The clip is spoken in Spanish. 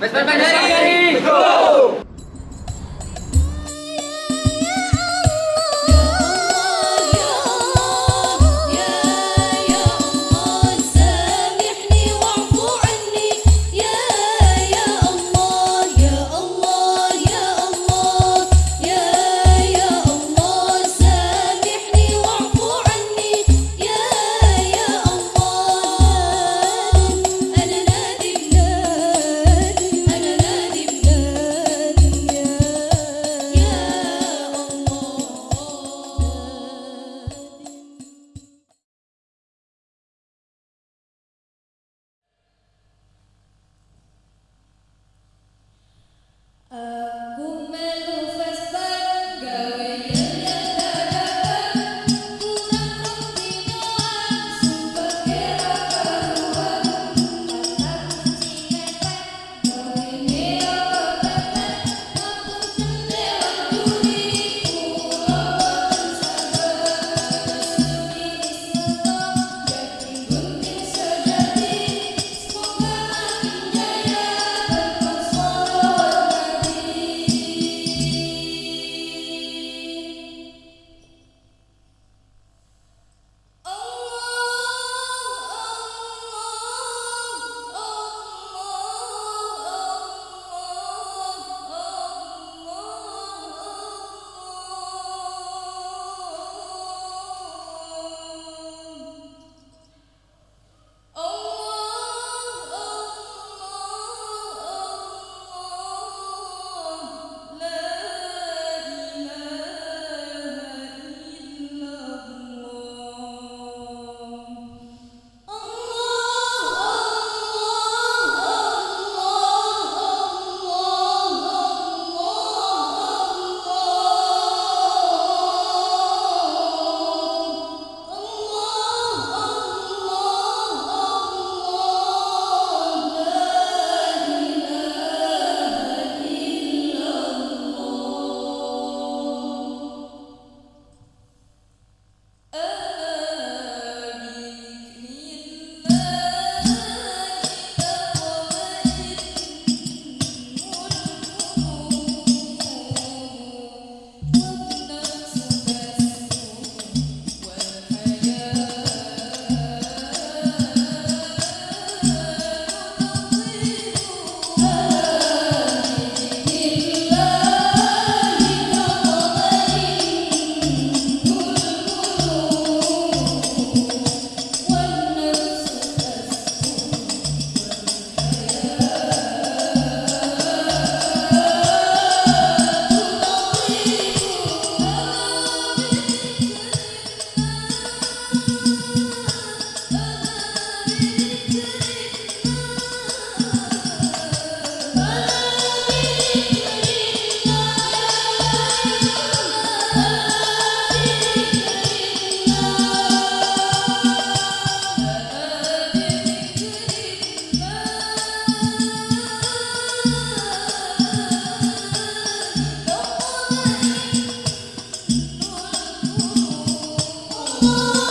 Vespa Go! Música